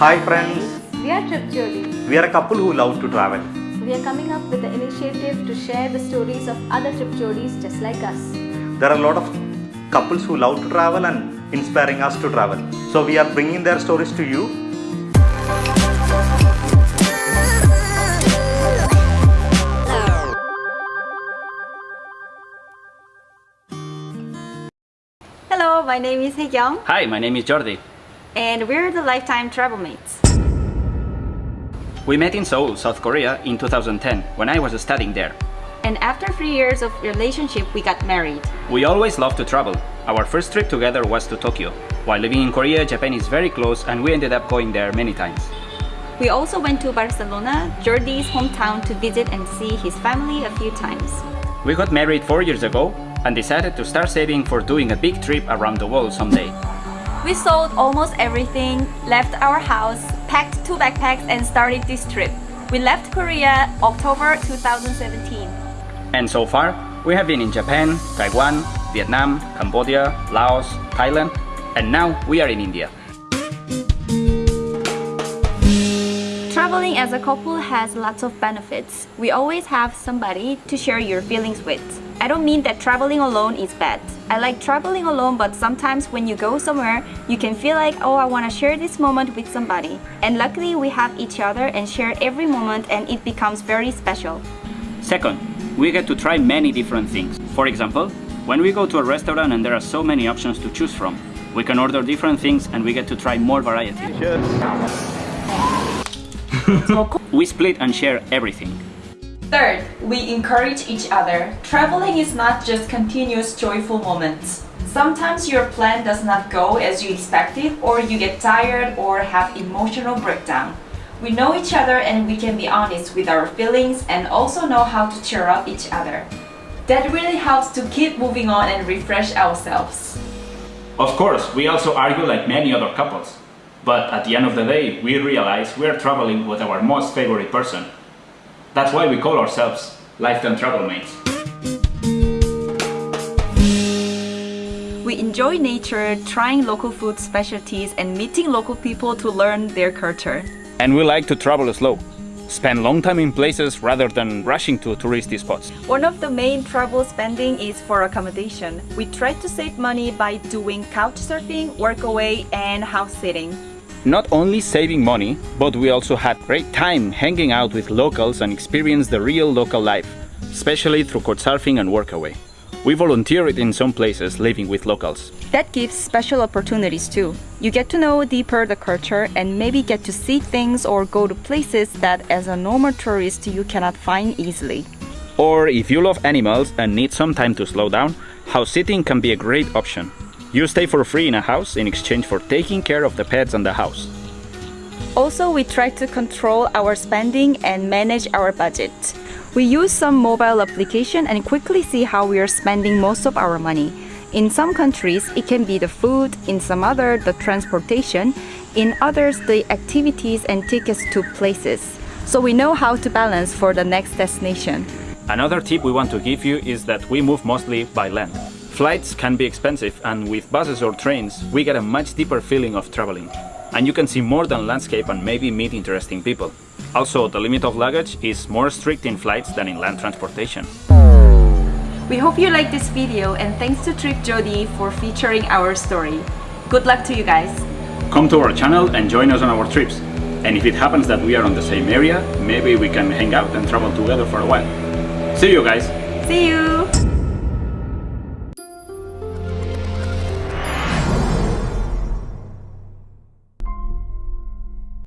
Hi friends, We are Trip Jodi. we are a couple who love to travel. We are coming up with the initiative to share the stories of other Trip Jodis just like us. There are a lot of couples who love to travel and inspiring us to travel. So we are bringing their stories to you. Hello, my name is Haekyung Hi, my name is Jordi. And we're the Lifetime Travel Mates. We met in Seoul, South Korea in 2010 when I was studying there. And after three years of relationship, we got married. We always loved to travel. Our first trip together was to Tokyo. While living in Korea, Japan is very close and we ended up going there many times. We also went to Barcelona, Jordi's hometown, to visit and see his family a few times. We got married four years ago and decided to start saving for doing a big trip around the world someday. We sold almost everything, left our house, packed two backpacks, and started this trip. We left Korea October 2017. And so far, we have been in Japan, Taiwan, Vietnam, Cambodia, Laos, Thailand, and now we are in India. Traveling as a couple has lots of benefits. We always have somebody to share your feelings with. I don't mean that traveling alone is bad. I like traveling alone, but sometimes when you go somewhere, you can feel like, oh, I want to share this moment with somebody. And luckily, we have each other and share every moment, and it becomes very special. Second, we get to try many different things. For example, when we go to a restaurant and there are so many options to choose from, we can order different things and we get to try more variety. We split and share everything. Third, we encourage each other. Traveling is not just continuous joyful moments. Sometimes your plan does not go as you expected or you get tired or have emotional breakdown. We know each other and we can be honest with our feelings and also know how to cheer up each other. That really helps to keep moving on and refresh ourselves. Of course, we also argue like many other couples. But at the end of the day, we realize we are traveling with our most favorite person. That's why we call ourselves Lifetime Travel Mates. We enjoy nature, trying local food specialties and meeting local people to learn their culture. And we like to travel slow. Spend long time in places rather than rushing to touristy spots. One of the main travel spending is for accommodation. We try to save money by doing couch surfing, workaway, and house sitting. Not only saving money, but we also had great time hanging out with locals and experience the real local life, especially through couchsurfing and workaway. We volunteered in some places living with locals. That gives special opportunities too. You get to know deeper the culture and maybe get to see things or go to places that as a normal tourist you cannot find easily. Or if you love animals and need some time to slow down, house sitting can be a great option. You stay for free in a house in exchange for taking care of the pets and the house. Also, we try to control our spending and manage our budget. We use some mobile application and quickly see how we are spending most of our money. In some countries, it can be the food, in some other, the transportation, in others, the activities and tickets to places. So we know how to balance for the next destination. Another tip we want to give you is that we move mostly by land. Flights can be expensive and with buses or trains we get a much deeper feeling of traveling. And you can see more than landscape and maybe meet interesting people. Also, the limit of luggage is more strict in flights than in land transportation. We hope you like this video and thanks to Trip Jodi for featuring our story. Good luck to you guys! Come to our channel and join us on our trips. And if it happens that we are on the same area, maybe we can hang out and travel together for a while. See you guys! See you!